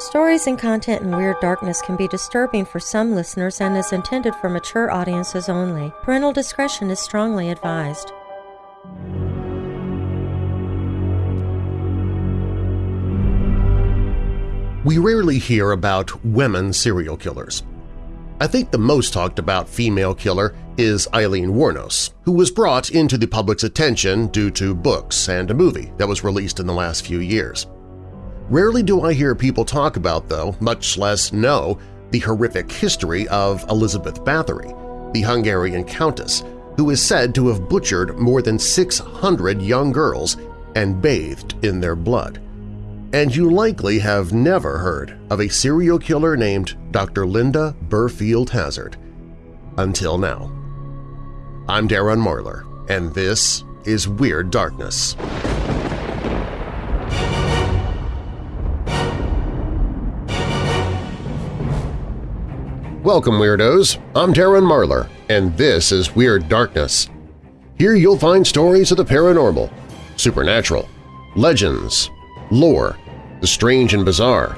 Stories and content in Weird Darkness can be disturbing for some listeners and is intended for mature audiences only. Parental discretion is strongly advised. We rarely hear about women serial killers. I think the most talked about female killer is Aileen Wuornos, who was brought into the public's attention due to books and a movie that was released in the last few years. Rarely do I hear people talk about, though, much less know, the horrific history of Elizabeth Bathory, the Hungarian countess, who is said to have butchered more than 600 young girls and bathed in their blood and you likely have never heard of a serial killer named Dr. Linda Burfield Hazzard. Until now. I'm Darren Marlar, and this is Weird Darkness. Welcome, Weirdos! I'm Darren Marlar, and this is Weird Darkness. Here you'll find stories of the paranormal, supernatural, legends, lore, the strange and bizarre,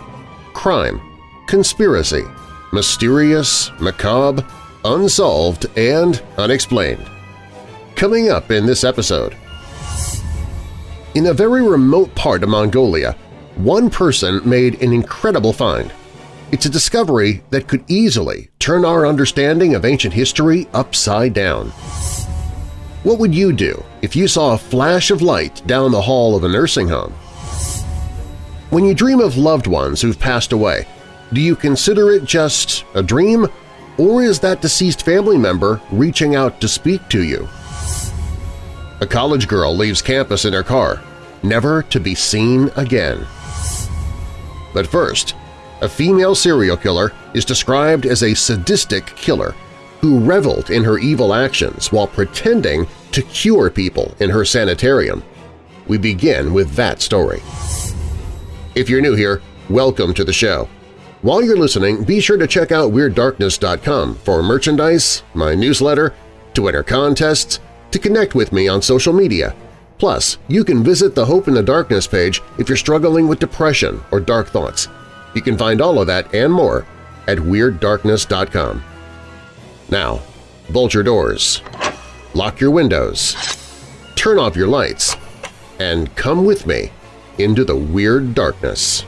crime, conspiracy, mysterious, macabre, unsolved, and unexplained. Coming up in this episode… In a very remote part of Mongolia, one person made an incredible find. It's a discovery that could easily turn our understanding of ancient history upside down. What would you do if you saw a flash of light down the hall of a nursing home? When you dream of loved ones who've passed away, do you consider it just a dream, or is that deceased family member reaching out to speak to you? A college girl leaves campus in her car, never to be seen again. But first, a female serial killer is described as a sadistic killer who reveled in her evil actions while pretending to cure people in her sanitarium. We begin with that story. If you're new here, welcome to the show. While you're listening, be sure to check out WeirdDarkness.com for merchandise, my newsletter, to enter contests, to connect with me on social media. Plus, you can visit the Hope in the Darkness page if you're struggling with depression or dark thoughts. You can find all of that and more at WeirdDarkness.com. Now, bolt your doors, lock your windows, turn off your lights, and come with me into the weird darkness.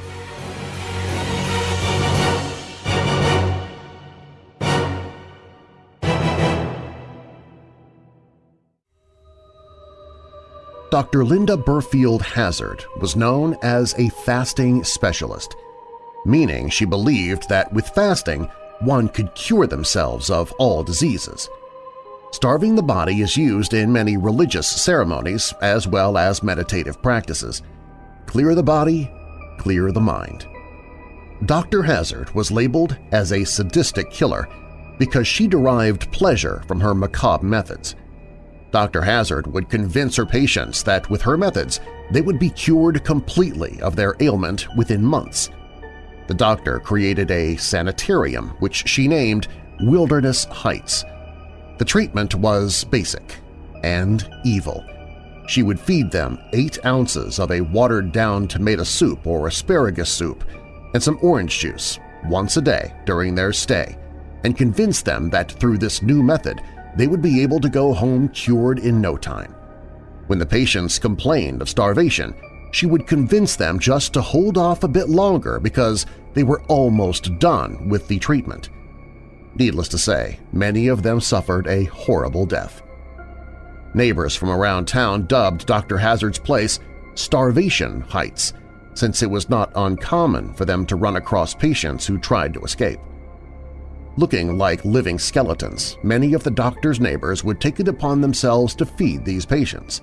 Dr. Linda Burfield Hazzard was known as a fasting specialist, meaning she believed that with fasting one could cure themselves of all diseases. Starving the body is used in many religious ceremonies as well as meditative practices. Clear the body, clear the mind. Dr. Hazzard was labeled as a sadistic killer because she derived pleasure from her macabre methods. Dr. Hazzard would convince her patients that with her methods they would be cured completely of their ailment within months. The doctor created a sanitarium which she named Wilderness Heights. The treatment was basic and evil, she would feed them eight ounces of a watered-down tomato soup or asparagus soup and some orange juice once a day during their stay and convince them that through this new method they would be able to go home cured in no time. When the patients complained of starvation, she would convince them just to hold off a bit longer because they were almost done with the treatment. Needless to say, many of them suffered a horrible death. Neighbors from around town dubbed Dr. Hazzard's place Starvation Heights, since it was not uncommon for them to run across patients who tried to escape. Looking like living skeletons, many of the doctor's neighbors would take it upon themselves to feed these patients.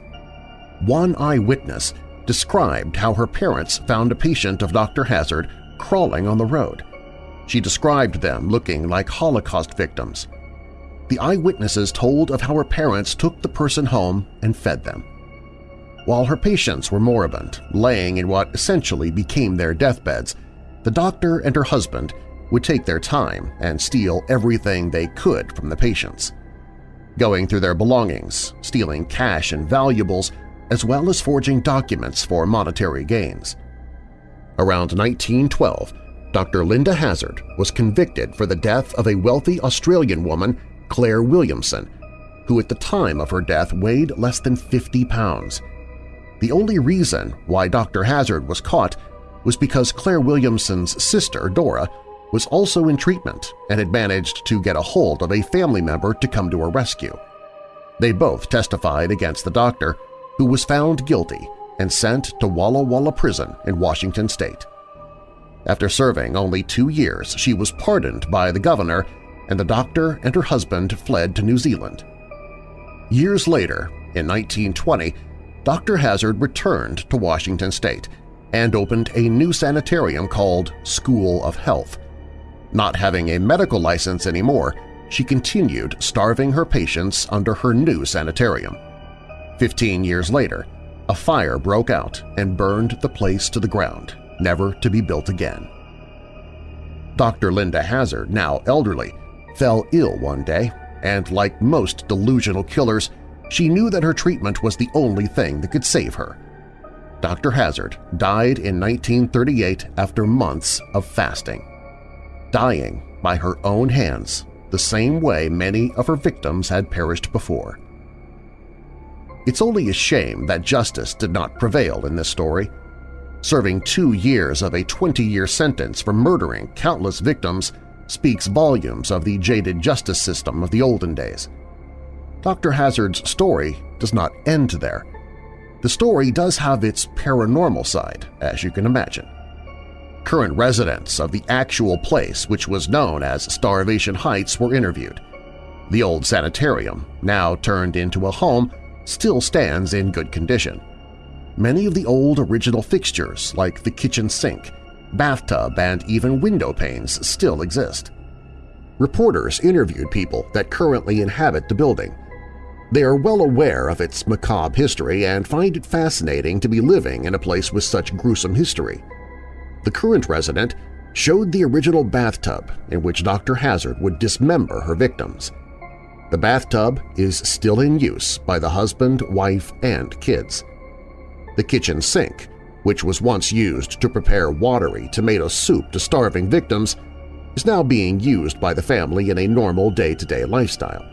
One eyewitness described how her parents found a patient of Dr. Hazzard crawling on the road. She described them looking like Holocaust victims, the eyewitnesses told of how her parents took the person home and fed them. While her patients were moribund, laying in what essentially became their deathbeds, the doctor and her husband would take their time and steal everything they could from the patients. Going through their belongings, stealing cash and valuables, as well as forging documents for monetary gains. Around 1912, Dr. Linda Hazzard was convicted for the death of a wealthy Australian woman, Claire Williamson, who at the time of her death weighed less than 50 pounds. The only reason why Dr. Hazzard was caught was because Claire Williamson's sister, Dora, was also in treatment and had managed to get a hold of a family member to come to her rescue. They both testified against the doctor, who was found guilty and sent to Walla Walla Prison in Washington state. After serving only two years, she was pardoned by the governor and the doctor and her husband fled to New Zealand. Years later, in 1920, Dr. Hazard returned to Washington state and opened a new sanitarium called School of Health. Not having a medical license anymore, she continued starving her patients under her new sanitarium. Fifteen years later, a fire broke out and burned the place to the ground, never to be built again. Dr. Linda Hazzard, now elderly, fell ill one day, and like most delusional killers, she knew that her treatment was the only thing that could save her. Dr. Hazzard died in 1938 after months of fasting, dying by her own hands the same way many of her victims had perished before. It's only a shame that justice did not prevail in this story. Serving two years of a 20-year sentence for murdering countless victims speaks volumes of the jaded justice system of the olden days. Dr. Hazzard's story does not end there. The story does have its paranormal side, as you can imagine. Current residents of the actual place which was known as Starvation Heights were interviewed. The old sanitarium, now turned into a home, still stands in good condition. Many of the old original fixtures, like the kitchen sink, bathtub, and even window panes still exist. Reporters interviewed people that currently inhabit the building. They are well aware of its macabre history and find it fascinating to be living in a place with such gruesome history the current resident showed the original bathtub in which Dr. Hazzard would dismember her victims. The bathtub is still in use by the husband, wife, and kids. The kitchen sink, which was once used to prepare watery tomato soup to starving victims, is now being used by the family in a normal day-to-day -day lifestyle.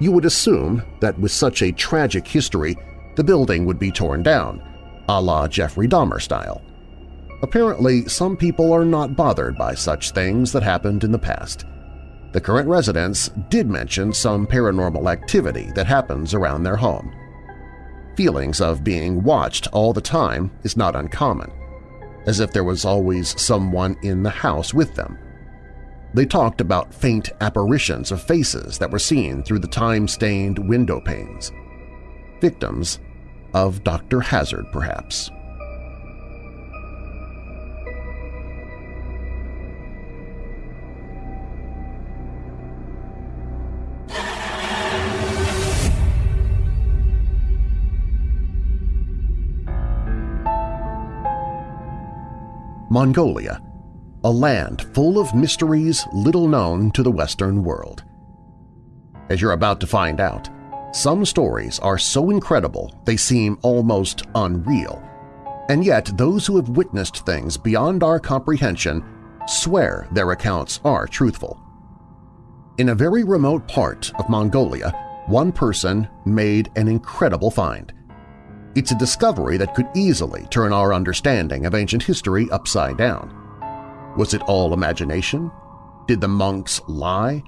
You would assume that with such a tragic history, the building would be torn down, a la Jeffrey Dahmer style. Apparently, some people are not bothered by such things that happened in the past. The current residents did mention some paranormal activity that happens around their home. Feelings of being watched all the time is not uncommon, as if there was always someone in the house with them. They talked about faint apparitions of faces that were seen through the time-stained window panes. Victims of Dr. Hazzard, perhaps. Mongolia, a land full of mysteries little known to the Western world. As you're about to find out, some stories are so incredible they seem almost unreal, and yet those who have witnessed things beyond our comprehension swear their accounts are truthful. In a very remote part of Mongolia, one person made an incredible find – it's a discovery that could easily turn our understanding of ancient history upside down. Was it all imagination? Did the monks lie?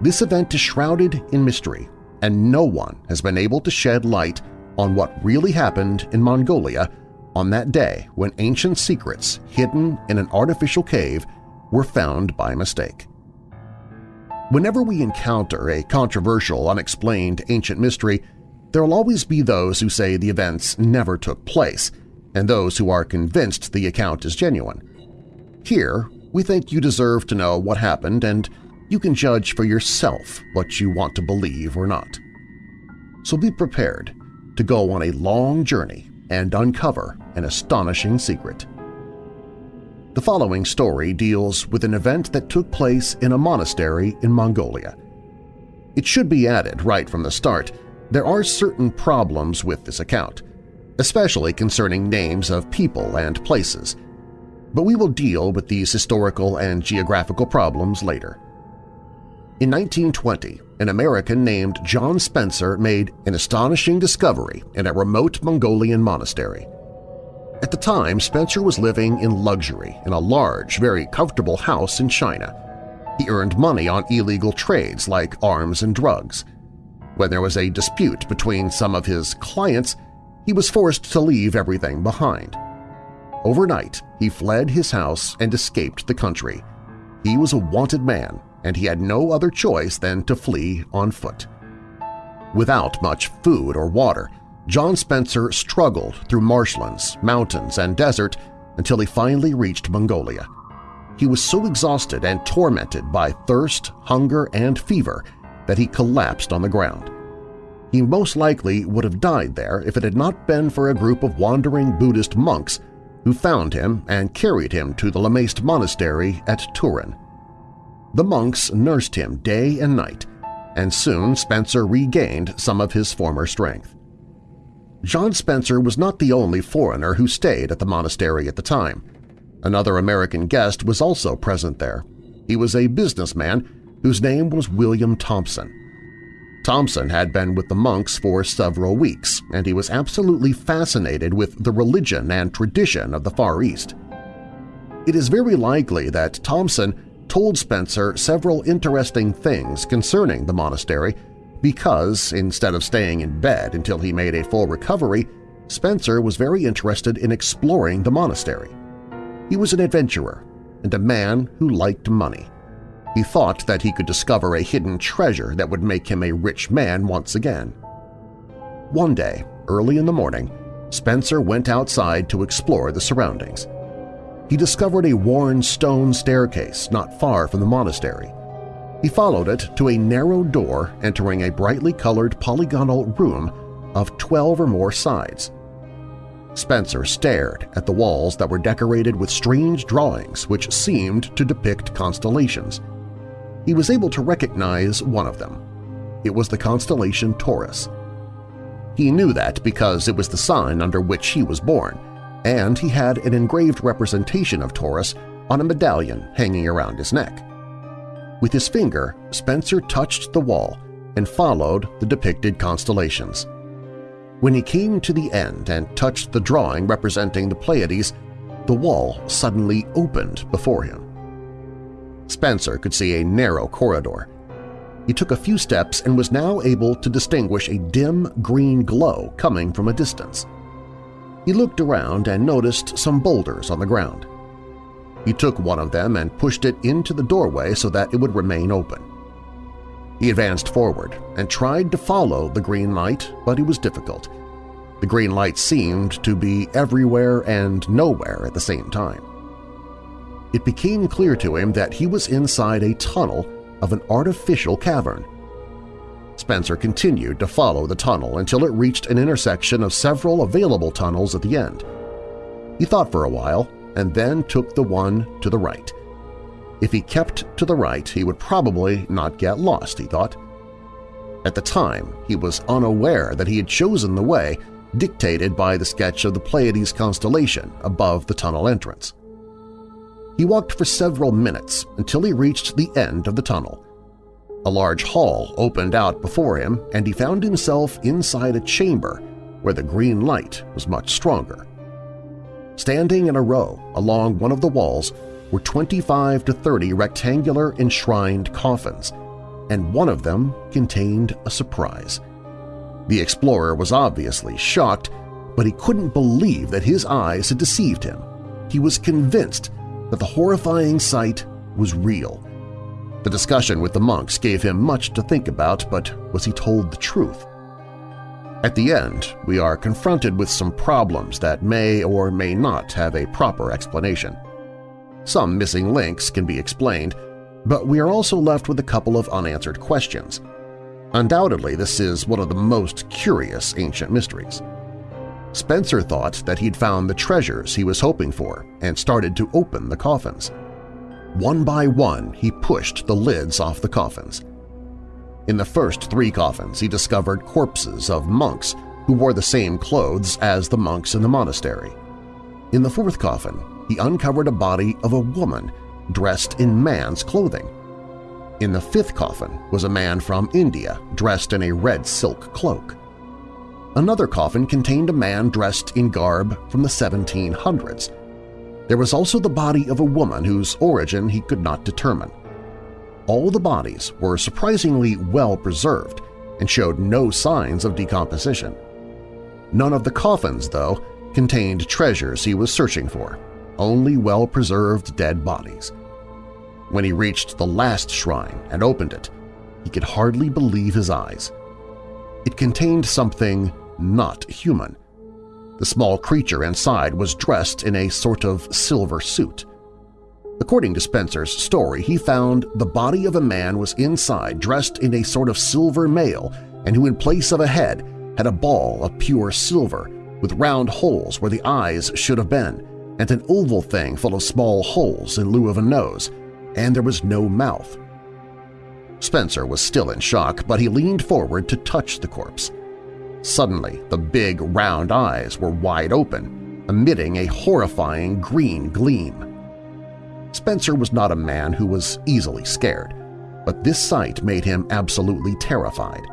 This event is shrouded in mystery, and no one has been able to shed light on what really happened in Mongolia on that day when ancient secrets hidden in an artificial cave were found by mistake. Whenever we encounter a controversial, unexplained ancient mystery, there will always be those who say the events never took place and those who are convinced the account is genuine. Here, we think you deserve to know what happened and you can judge for yourself what you want to believe or not. So be prepared to go on a long journey and uncover an astonishing secret. The following story deals with an event that took place in a monastery in Mongolia. It should be added right from the start there are certain problems with this account, especially concerning names of people and places. but we will deal with these historical and geographical problems later. In 1920, an American named John Spencer made an astonishing discovery in a remote Mongolian monastery. At the time, Spencer was living in luxury in a large, very comfortable house in China. He earned money on illegal trades like arms and drugs. When there was a dispute between some of his clients, he was forced to leave everything behind. Overnight, he fled his house and escaped the country. He was a wanted man and he had no other choice than to flee on foot. Without much food or water, John Spencer struggled through marshlands, mountains, and desert until he finally reached Mongolia. He was so exhausted and tormented by thirst, hunger, and fever that he collapsed on the ground. He most likely would have died there if it had not been for a group of wandering Buddhist monks who found him and carried him to the Lamaist Monastery at Turin. The monks nursed him day and night, and soon Spencer regained some of his former strength. John Spencer was not the only foreigner who stayed at the monastery at the time. Another American guest was also present there. He was a businessman whose name was William Thompson. Thompson had been with the monks for several weeks, and he was absolutely fascinated with the religion and tradition of the Far East. It is very likely that Thompson told Spencer several interesting things concerning the monastery because, instead of staying in bed until he made a full recovery, Spencer was very interested in exploring the monastery. He was an adventurer and a man who liked money. He thought that he could discover a hidden treasure that would make him a rich man once again. One day, early in the morning, Spencer went outside to explore the surroundings he discovered a worn stone staircase not far from the monastery. He followed it to a narrow door entering a brightly colored polygonal room of 12 or more sides. Spencer stared at the walls that were decorated with strange drawings which seemed to depict constellations. He was able to recognize one of them. It was the constellation Taurus. He knew that because it was the sign under which he was born, and he had an engraved representation of Taurus on a medallion hanging around his neck. With his finger, Spencer touched the wall and followed the depicted constellations. When he came to the end and touched the drawing representing the Pleiades, the wall suddenly opened before him. Spencer could see a narrow corridor. He took a few steps and was now able to distinguish a dim green glow coming from a distance. He looked around and noticed some boulders on the ground. He took one of them and pushed it into the doorway so that it would remain open. He advanced forward and tried to follow the green light, but it was difficult. The green light seemed to be everywhere and nowhere at the same time. It became clear to him that he was inside a tunnel of an artificial cavern. Spencer continued to follow the tunnel until it reached an intersection of several available tunnels at the end. He thought for a while and then took the one to the right. If he kept to the right, he would probably not get lost, he thought. At the time, he was unaware that he had chosen the way dictated by the sketch of the Pleiades constellation above the tunnel entrance. He walked for several minutes until he reached the end of the tunnel. A large hall opened out before him, and he found himself inside a chamber where the green light was much stronger. Standing in a row along one of the walls were 25 to 30 rectangular enshrined coffins, and one of them contained a surprise. The explorer was obviously shocked, but he couldn't believe that his eyes had deceived him. He was convinced that the horrifying sight was real the discussion with the monks gave him much to think about, but was he told the truth? At the end, we are confronted with some problems that may or may not have a proper explanation. Some missing links can be explained, but we are also left with a couple of unanswered questions. Undoubtedly, this is one of the most curious ancient mysteries. Spencer thought that he'd found the treasures he was hoping for and started to open the coffins. One by one, he pushed the lids off the coffins. In the first three coffins, he discovered corpses of monks who wore the same clothes as the monks in the monastery. In the fourth coffin, he uncovered a body of a woman dressed in man's clothing. In the fifth coffin was a man from India dressed in a red silk cloak. Another coffin contained a man dressed in garb from the 1700s. There was also the body of a woman whose origin he could not determine. All the bodies were surprisingly well preserved and showed no signs of decomposition. None of the coffins, though, contained treasures he was searching for, only well-preserved dead bodies. When he reached the last shrine and opened it, he could hardly believe his eyes. It contained something not human. The small creature inside was dressed in a sort of silver suit. According to Spencer's story, he found the body of a man was inside dressed in a sort of silver mail and who in place of a head had a ball of pure silver with round holes where the eyes should have been and an oval thing full of small holes in lieu of a nose, and there was no mouth. Spencer was still in shock, but he leaned forward to touch the corpse. Suddenly, the big, round eyes were wide open, emitting a horrifying green gleam. Spencer was not a man who was easily scared, but this sight made him absolutely terrified.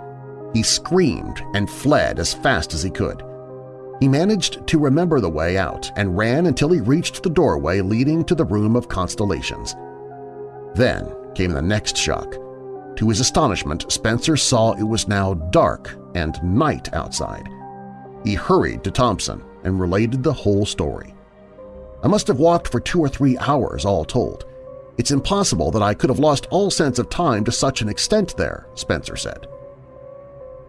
He screamed and fled as fast as he could. He managed to remember the way out and ran until he reached the doorway leading to the Room of Constellations. Then came the next shock. To his astonishment, Spencer saw it was now dark and night outside. He hurried to Thompson and related the whole story. I must have walked for two or three hours all told. It's impossible that I could have lost all sense of time to such an extent there, Spencer said.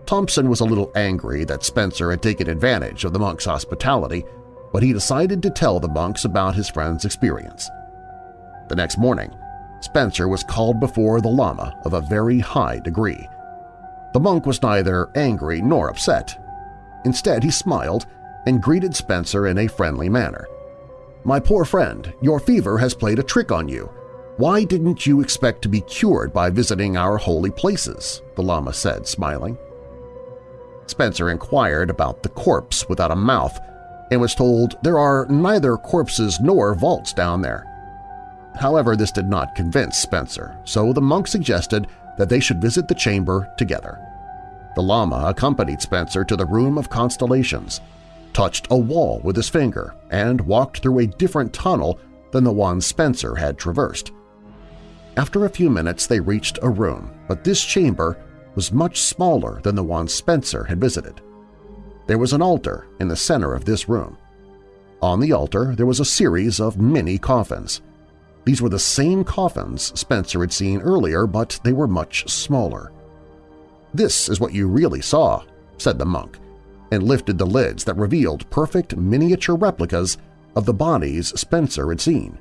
Thompson was a little angry that Spencer had taken advantage of the monk's hospitality, but he decided to tell the monks about his friend's experience. The next morning, Spencer was called before the Lama of a very high degree. The monk was neither angry nor upset. Instead, he smiled and greeted Spencer in a friendly manner. My poor friend, your fever has played a trick on you. Why didn't you expect to be cured by visiting our holy places? the Lama said, smiling. Spencer inquired about the corpse without a mouth and was told there are neither corpses nor vaults down there. However, this did not convince Spencer, so the monk suggested that they should visit the chamber together. The Lama accompanied Spencer to the Room of Constellations, touched a wall with his finger, and walked through a different tunnel than the one Spencer had traversed. After a few minutes they reached a room, but this chamber was much smaller than the one Spencer had visited. There was an altar in the center of this room. On the altar there was a series of many coffins. These were the same coffins Spencer had seen earlier, but they were much smaller. "'This is what you really saw,' said the monk, and lifted the lids that revealed perfect miniature replicas of the bodies Spencer had seen.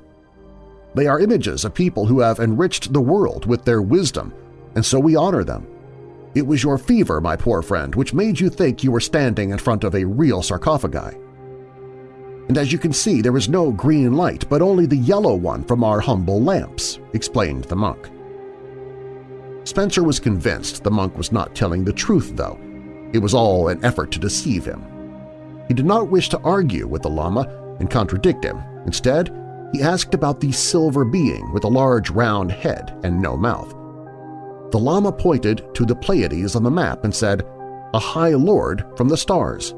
They are images of people who have enriched the world with their wisdom, and so we honor them. It was your fever, my poor friend, which made you think you were standing in front of a real sarcophagi. And as you can see, there is no green light, but only the yellow one from our humble lamps, explained the monk. Spencer was convinced the monk was not telling the truth, though. It was all an effort to deceive him. He did not wish to argue with the Lama and contradict him. Instead, he asked about the silver being with a large round head and no mouth the Lama pointed to the Pleiades on the map and said, a High Lord from the stars.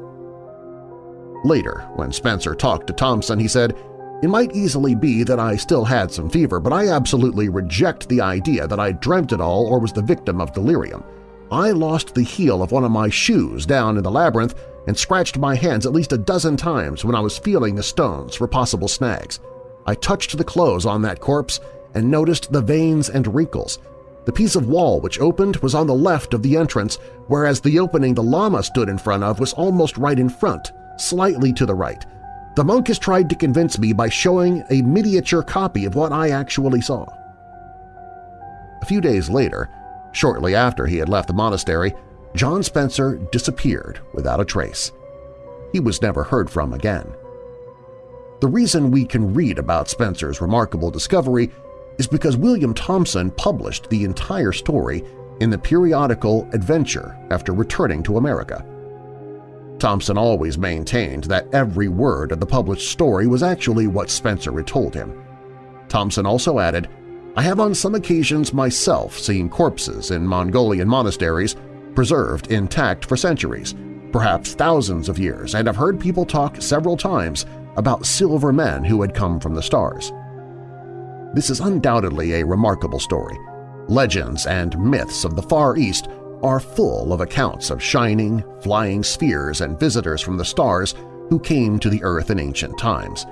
Later, when Spencer talked to Thompson, he said, It might easily be that I still had some fever, but I absolutely reject the idea that I dreamt it all or was the victim of delirium. I lost the heel of one of my shoes down in the labyrinth and scratched my hands at least a dozen times when I was feeling the stones for possible snags. I touched the clothes on that corpse and noticed the veins and wrinkles. The piece of wall which opened was on the left of the entrance, whereas the opening the Lama stood in front of was almost right in front, slightly to the right. The monk has tried to convince me by showing a miniature copy of what I actually saw. A few days later, shortly after he had left the monastery, John Spencer disappeared without a trace. He was never heard from again. The reason we can read about Spencer's remarkable discovery is because William Thompson published the entire story in the periodical Adventure after returning to America. Thompson always maintained that every word of the published story was actually what Spencer had told him. Thompson also added, I have on some occasions myself seen corpses in Mongolian monasteries preserved intact for centuries, perhaps thousands of years, and have heard people talk several times about silver men who had come from the stars. This is undoubtedly a remarkable story. Legends and myths of the Far East are full of accounts of shining, flying spheres and visitors from the stars who came to the Earth in ancient times.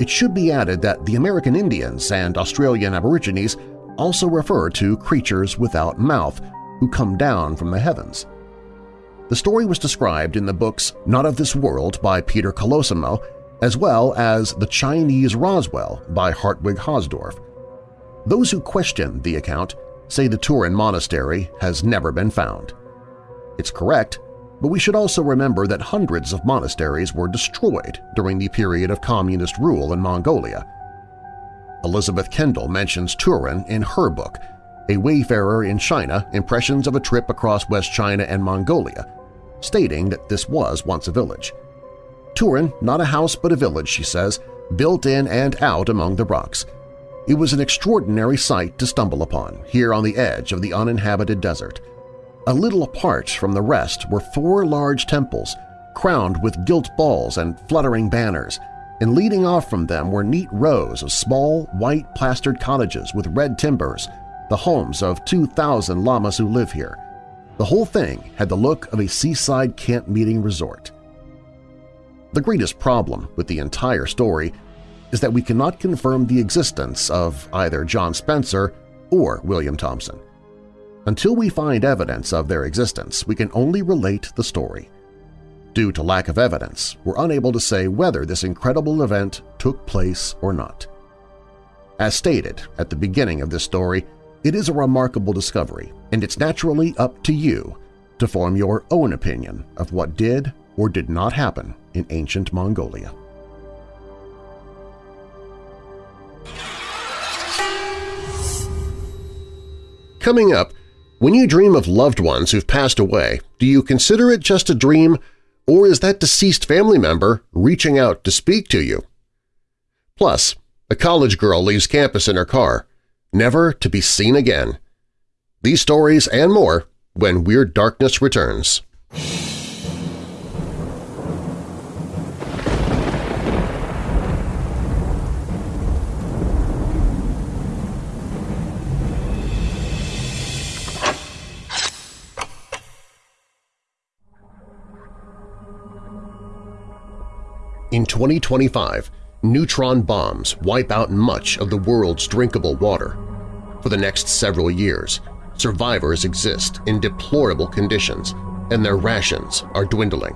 It should be added that the American Indians and Australian Aborigines also refer to creatures without mouth who come down from the heavens. The story was described in the books Not of This World by Peter Kolosimo as well as The Chinese Roswell by Hartwig Hausdorf. Those who question the account say the Turin Monastery has never been found. It's correct, but we should also remember that hundreds of monasteries were destroyed during the period of communist rule in Mongolia. Elizabeth Kendall mentions Turin in her book, A Wayfarer in China – Impressions of a Trip Across West China and Mongolia, stating that this was once a village. Turin, not a house but a village, she says, built in and out among the rocks – it was an extraordinary sight to stumble upon, here on the edge of the uninhabited desert. A little apart from the rest were four large temples, crowned with gilt balls and fluttering banners, and leading off from them were neat rows of small, white plastered cottages with red timbers, the homes of 2,000 lamas who live here. The whole thing had the look of a seaside camp meeting resort. The greatest problem with the entire story is that we cannot confirm the existence of either John Spencer or William Thompson. Until we find evidence of their existence, we can only relate the story. Due to lack of evidence, we're unable to say whether this incredible event took place or not. As stated at the beginning of this story, it is a remarkable discovery, and it's naturally up to you to form your own opinion of what did or did not happen in ancient Mongolia. Coming up, when you dream of loved ones who've passed away, do you consider it just a dream, or is that deceased family member reaching out to speak to you? Plus, a college girl leaves campus in her car, never to be seen again. These stories and more when Weird Darkness returns. In 2025, neutron bombs wipe out much of the world's drinkable water. For the next several years, survivors exist in deplorable conditions and their rations are dwindling.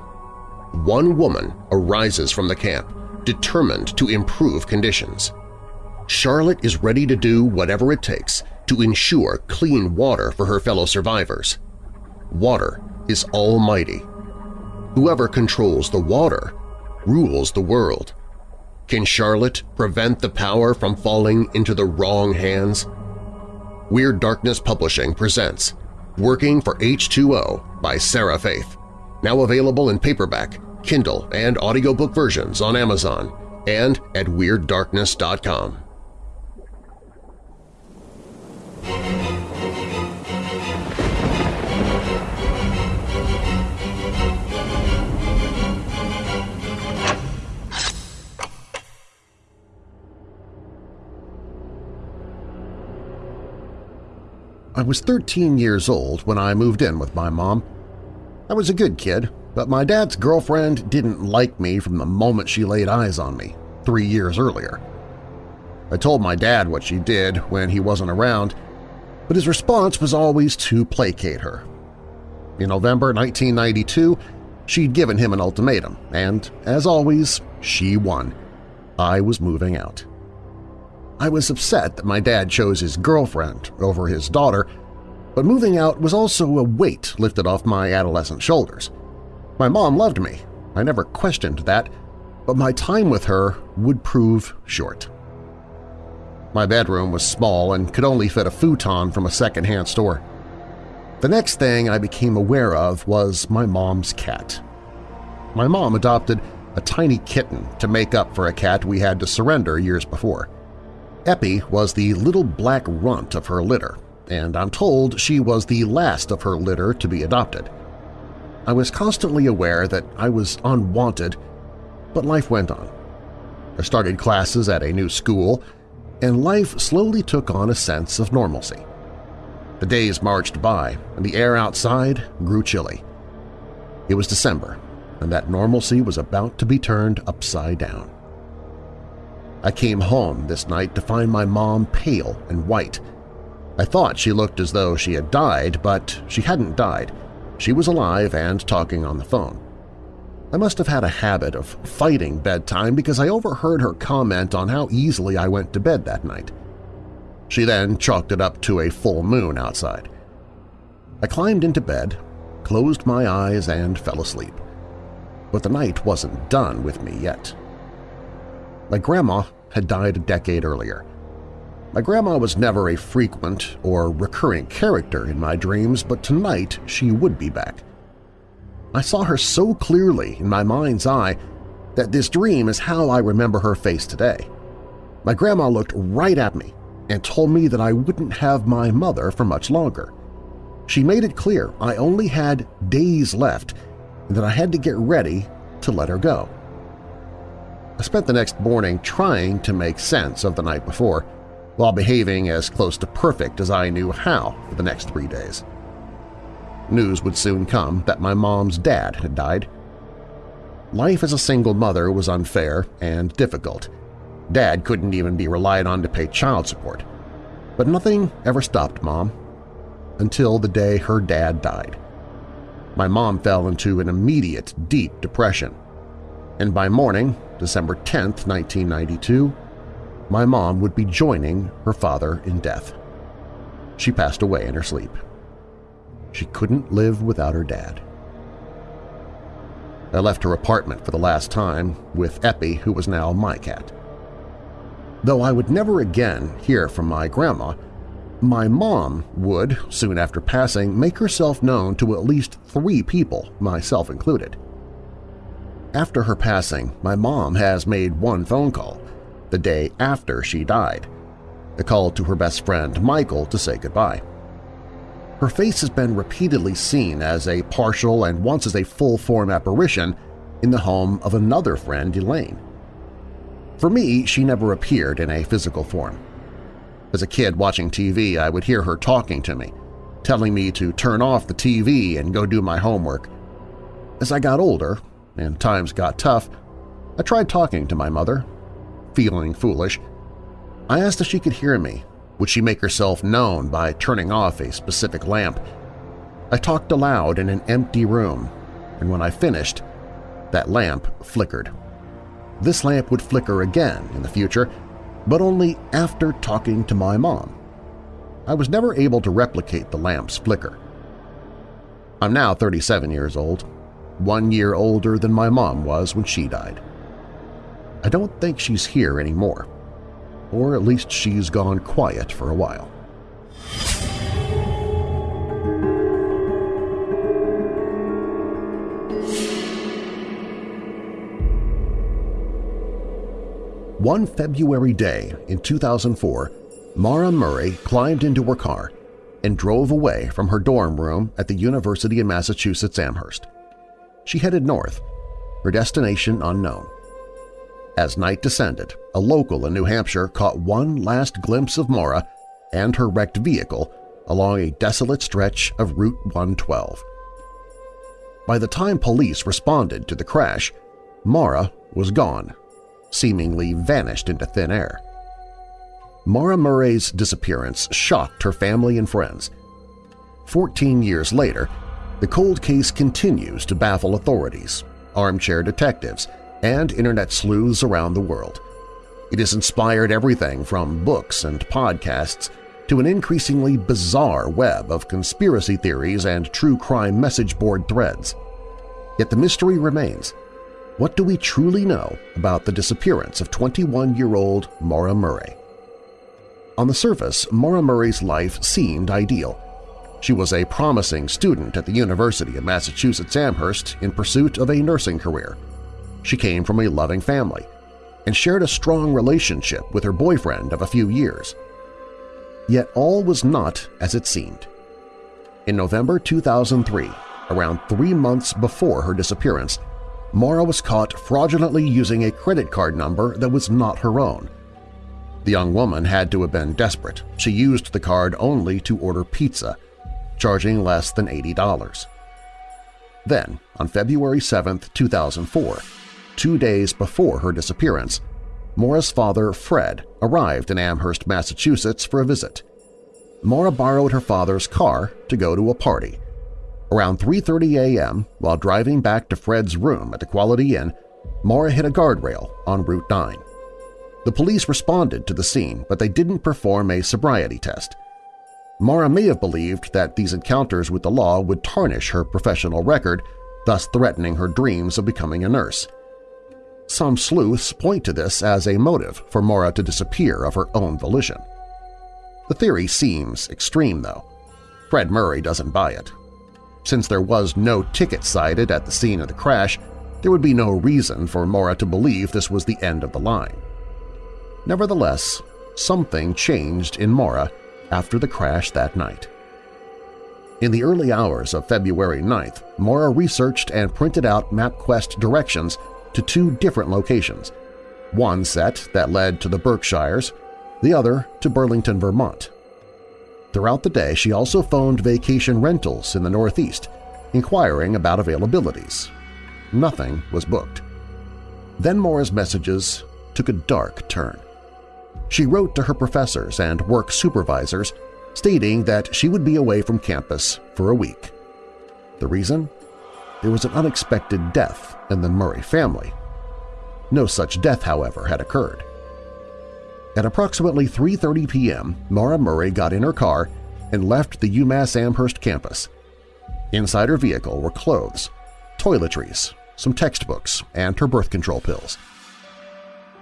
One woman arises from the camp, determined to improve conditions. Charlotte is ready to do whatever it takes to ensure clean water for her fellow survivors. Water is almighty. Whoever controls the water rules the world. Can Charlotte prevent the power from falling into the wrong hands? Weird Darkness Publishing presents Working for H2O by Sarah Faith, now available in paperback, Kindle, and audiobook versions on Amazon and at WeirdDarkness.com. I was 13 years old when I moved in with my mom. I was a good kid, but my dad's girlfriend didn't like me from the moment she laid eyes on me, three years earlier. I told my dad what she did when he wasn't around, but his response was always to placate her. In November 1992, she'd given him an ultimatum, and, as always, she won. I was moving out. I was upset that my dad chose his girlfriend over his daughter, but moving out was also a weight lifted off my adolescent shoulders. My mom loved me, I never questioned that, but my time with her would prove short. My bedroom was small and could only fit a futon from a second-hand store. The next thing I became aware of was my mom's cat. my mom adopted a tiny kitten to make up for a cat we had to surrender years before. Eppie was the little black runt of her litter, and I'm told she was the last of her litter to be adopted. I was constantly aware that I was unwanted, but life went on. I started classes at a new school, and life slowly took on a sense of normalcy. The days marched by, and the air outside grew chilly. It was December, and that normalcy was about to be turned upside down. I came home this night to find my mom pale and white. I thought she looked as though she had died, but she hadn't died. She was alive and talking on the phone. I must have had a habit of fighting bedtime because I overheard her comment on how easily I went to bed that night. She then chalked it up to a full moon outside. I climbed into bed, closed my eyes, and fell asleep. But the night wasn't done with me yet. My grandma had died a decade earlier. My grandma was never a frequent or recurring character in my dreams, but tonight she would be back. I saw her so clearly in my mind's eye that this dream is how I remember her face today. My grandma looked right at me and told me that I wouldn't have my mother for much longer. She made it clear I only had days left and that I had to get ready to let her go. I spent the next morning trying to make sense of the night before, while behaving as close to perfect as I knew how for the next three days. News would soon come that my mom's dad had died. Life as a single mother was unfair and difficult. Dad couldn't even be relied on to pay child support. But nothing ever stopped Mom until the day her dad died. My mom fell into an immediate, deep depression. And by morning, December 10, 1992, my mom would be joining her father in death. She passed away in her sleep. She couldn't live without her dad. I left her apartment for the last time with Eppie, who was now my cat. Though I would never again hear from my grandma, my mom would, soon after passing, make herself known to at least three people, myself included. After her passing, my mom has made one phone call, the day after she died, a call to her best friend Michael to say goodbye. Her face has been repeatedly seen as a partial and once as a full-form apparition in the home of another friend, Elaine. For me, she never appeared in a physical form. As a kid watching TV, I would hear her talking to me, telling me to turn off the TV and go do my homework. As I got older and times got tough, I tried talking to my mother. Feeling foolish, I asked if she could hear me. Would she make herself known by turning off a specific lamp? I talked aloud in an empty room, and when I finished, that lamp flickered. This lamp would flicker again in the future, but only after talking to my mom. I was never able to replicate the lamp's flicker. I'm now 37 years old, one year older than my mom was when she died. I don't think she's here anymore, or at least she's gone quiet for a while. One February day in 2004, Maura Murray climbed into her car and drove away from her dorm room at the University of Massachusetts Amherst. She headed north, her destination unknown. As night descended, a local in New Hampshire caught one last glimpse of Maura and her wrecked vehicle along a desolate stretch of Route 112. By the time police responded to the crash, Maura was gone seemingly vanished into thin air. Maura Murray's disappearance shocked her family and friends. Fourteen years later, the cold case continues to baffle authorities, armchair detectives, and Internet sleuths around the world. It has inspired everything from books and podcasts to an increasingly bizarre web of conspiracy theories and true crime message board threads. Yet the mystery remains – what do we truly know about the disappearance of 21-year-old Maura Murray? On the surface, Maura Murray's life seemed ideal. She was a promising student at the University of Massachusetts Amherst in pursuit of a nursing career. She came from a loving family and shared a strong relationship with her boyfriend of a few years. Yet all was not as it seemed. In November 2003, around three months before her disappearance, Maura was caught fraudulently using a credit card number that was not her own. The young woman had to have been desperate. She used the card only to order pizza, charging less than $80. Then, on February 7, 2004, two days before her disappearance, Maura's father, Fred, arrived in Amherst, Massachusetts for a visit. Maura borrowed her father's car to go to a party. Around 3.30 a.m., while driving back to Fred's room at the Quality Inn, Maura hit a guardrail on Route 9. The police responded to the scene, but they didn't perform a sobriety test. Maura may have believed that these encounters with the law would tarnish her professional record, thus threatening her dreams of becoming a nurse. Some sleuths point to this as a motive for Maura to disappear of her own volition. The theory seems extreme, though. Fred Murray doesn't buy it. Since there was no ticket cited at the scene of the crash, there would be no reason for Maura to believe this was the end of the line. Nevertheless, something changed in Maura after the crash that night. In the early hours of February 9th, Maura researched and printed out MapQuest directions to two different locations, one set that led to the Berkshires, the other to Burlington, Vermont. Throughout the day, she also phoned vacation rentals in the Northeast, inquiring about availabilities. Nothing was booked. Then Maura's messages took a dark turn. She wrote to her professors and work supervisors stating that she would be away from campus for a week. The reason? There was an unexpected death in the Murray family. No such death, however, had occurred. At approximately 3.30 p.m., Maura Murray got in her car and left the UMass Amherst campus. Inside her vehicle were clothes, toiletries, some textbooks, and her birth control pills.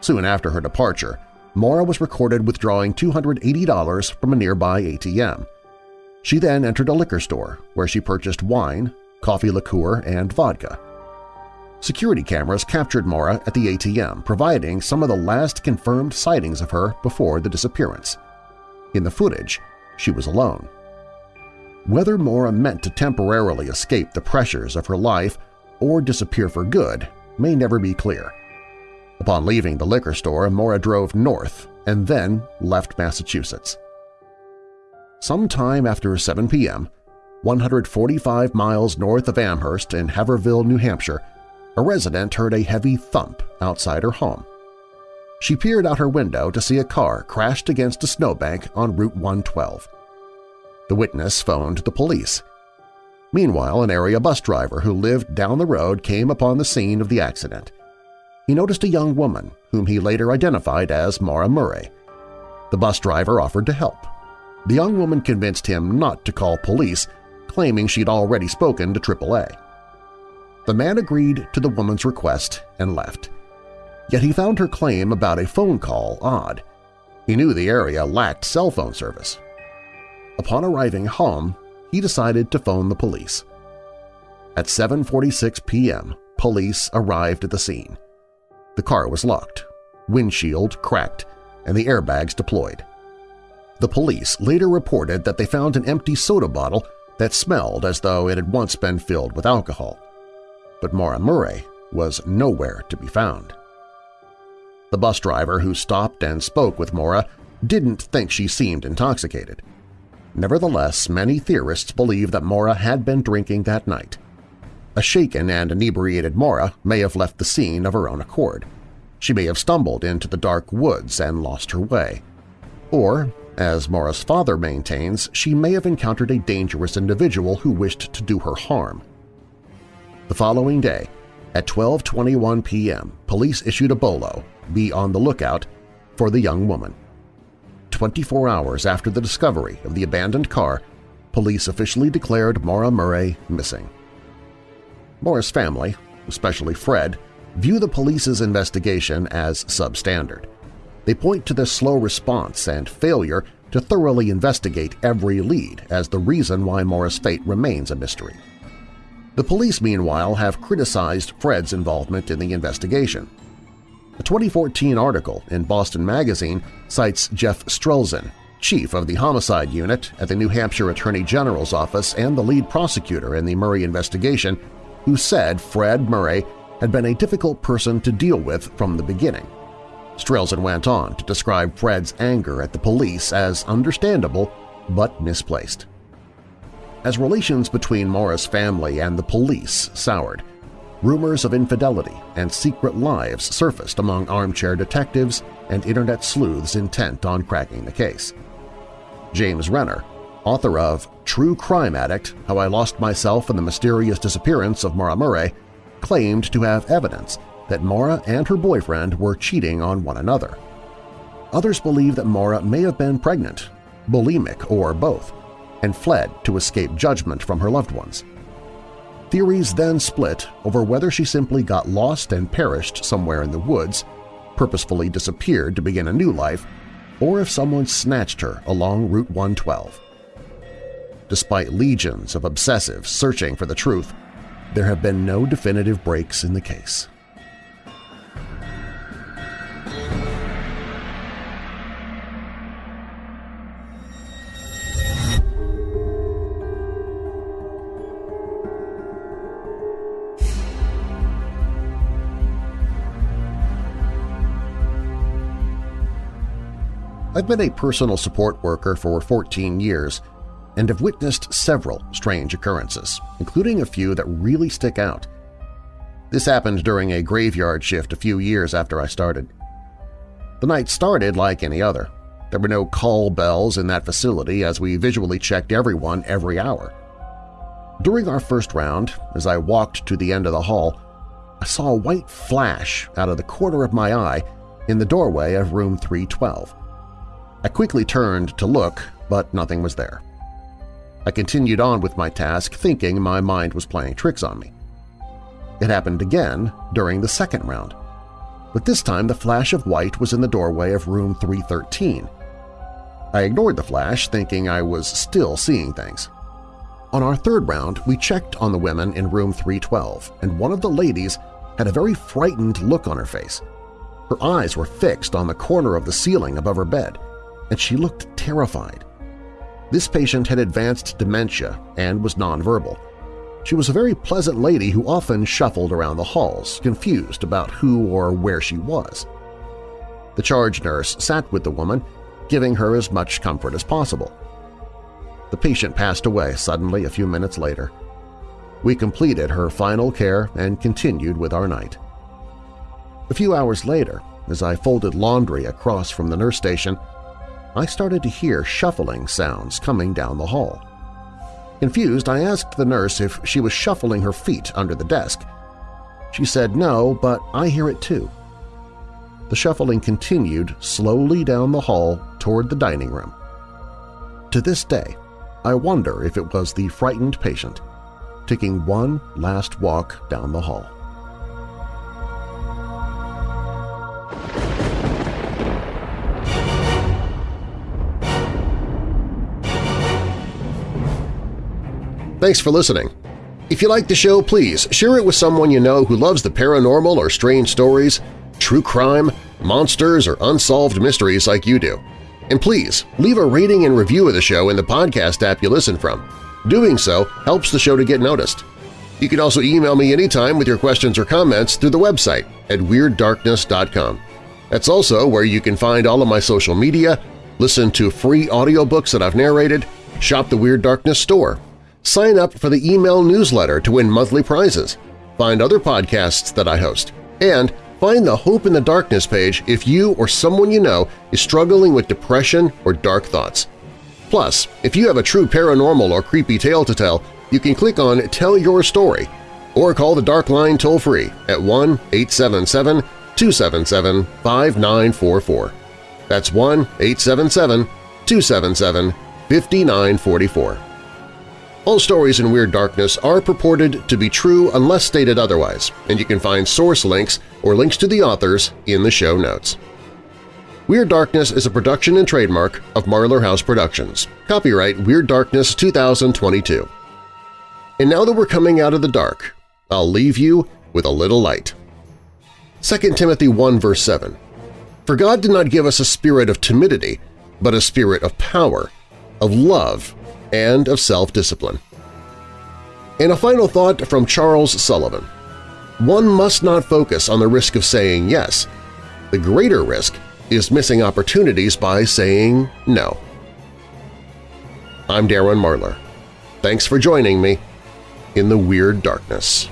Soon after her departure, Maura was recorded withdrawing $280 from a nearby ATM. She then entered a liquor store where she purchased wine, coffee liqueur, and vodka. Security cameras captured Maura at the ATM, providing some of the last confirmed sightings of her before the disappearance. In the footage, she was alone. Whether Maura meant to temporarily escape the pressures of her life or disappear for good may never be clear. Upon leaving the liquor store, Maura drove north and then left Massachusetts. Sometime after 7 p.m., 145 miles north of Amherst in Haverhill, New Hampshire, a resident heard a heavy thump outside her home. She peered out her window to see a car crashed against a snowbank on Route 112. The witness phoned the police. Meanwhile, an area bus driver who lived down the road came upon the scene of the accident he noticed a young woman whom he later identified as Maura Murray. The bus driver offered to help. The young woman convinced him not to call police, claiming she'd already spoken to AAA. The man agreed to the woman's request and left. Yet he found her claim about a phone call odd. He knew the area lacked cell phone service. Upon arriving home, he decided to phone the police. At 7.46 p.m., police arrived at the scene. The car was locked, windshield cracked, and the airbags deployed. The police later reported that they found an empty soda bottle that smelled as though it had once been filled with alcohol. But Maura Murray was nowhere to be found. The bus driver who stopped and spoke with Maura didn't think she seemed intoxicated. Nevertheless, many theorists believe that Maura had been drinking that night, a shaken and inebriated Maura may have left the scene of her own accord. She may have stumbled into the dark woods and lost her way. Or, as Maura's father maintains, she may have encountered a dangerous individual who wished to do her harm. The following day, at 12.21 p.m., police issued a bolo, be on the lookout, for the young woman. 24 hours after the discovery of the abandoned car, police officially declared Maura Murray missing. Maura's family, especially Fred, view the police's investigation as substandard. They point to the slow response and failure to thoroughly investigate every lead as the reason why Maura's fate remains a mystery. The police, meanwhile, have criticized Fred's involvement in the investigation. A 2014 article in Boston Magazine cites Jeff Strelzin, chief of the Homicide Unit at the New Hampshire Attorney General's office and the lead prosecutor in the Murray investigation, who said Fred Murray had been a difficult person to deal with from the beginning. Strelzin went on to describe Fred's anger at the police as understandable but misplaced. As relations between Maura's family and the police soured, rumors of infidelity and secret lives surfaced among armchair detectives and Internet sleuths intent on cracking the case. James Renner, author of True Crime Addict – How I Lost Myself in the Mysterious Disappearance of Maura Murray, claimed to have evidence that Maura and her boyfriend were cheating on one another. Others believe that Maura may have been pregnant, bulimic, or both, and fled to escape judgment from her loved ones. Theories then split over whether she simply got lost and perished somewhere in the woods, purposefully disappeared to begin a new life, or if someone snatched her along Route 112. Despite legions of obsessives searching for the truth, there have been no definitive breaks in the case. I've been a personal support worker for 14 years and have witnessed several strange occurrences, including a few that really stick out. This happened during a graveyard shift a few years after I started. The night started like any other. There were no call bells in that facility as we visually checked everyone every hour. During our first round, as I walked to the end of the hall, I saw a white flash out of the corner of my eye in the doorway of room 312. I quickly turned to look, but nothing was there. I continued on with my task thinking my mind was playing tricks on me. It happened again during the second round, but this time the flash of white was in the doorway of room 313. I ignored the flash, thinking I was still seeing things. On our third round, we checked on the women in room 312, and one of the ladies had a very frightened look on her face. Her eyes were fixed on the corner of the ceiling above her bed, and she looked terrified. This patient had advanced dementia and was nonverbal. She was a very pleasant lady who often shuffled around the halls, confused about who or where she was. The charge nurse sat with the woman, giving her as much comfort as possible. The patient passed away suddenly a few minutes later. We completed her final care and continued with our night. A few hours later, as I folded laundry across from the nurse station, I started to hear shuffling sounds coming down the hall. Confused, I asked the nurse if she was shuffling her feet under the desk. She said no, but I hear it too. The shuffling continued slowly down the hall toward the dining room. To this day, I wonder if it was the frightened patient taking one last walk down the hall. Thanks for listening. If you like the show, please share it with someone you know who loves the paranormal or strange stories, true crime, monsters, or unsolved mysteries like you do. And please, leave a rating and review of the show in the podcast app you listen from. Doing so helps the show to get noticed. You can also email me anytime with your questions or comments through the website at WeirdDarkness.com. That's also where you can find all of my social media, listen to free audiobooks that I've narrated, shop the Weird Darkness store, Sign up for the email newsletter to win monthly prizes, find other podcasts that I host, and find the Hope in the Darkness page if you or someone you know is struggling with depression or dark thoughts. Plus, if you have a true paranormal or creepy tale to tell, you can click on Tell Your Story or call the Dark Line toll-free at 1-877-277-5944. That's 1-877-277-5944. All stories in Weird Darkness are purported to be true unless stated otherwise, and you can find source links or links to the authors in the show notes. Weird Darkness is a production and trademark of Marlar House Productions. Copyright Weird Darkness 2022. And now that we're coming out of the dark, I'll leave you with a little light. 2 Timothy 1 verse 7 For God did not give us a spirit of timidity, but a spirit of power, of love, and of self-discipline. And a final thought from Charles Sullivan. One must not focus on the risk of saying yes. The greater risk is missing opportunities by saying no. I'm Darren Marlar. Thanks for joining me in the Weird Darkness.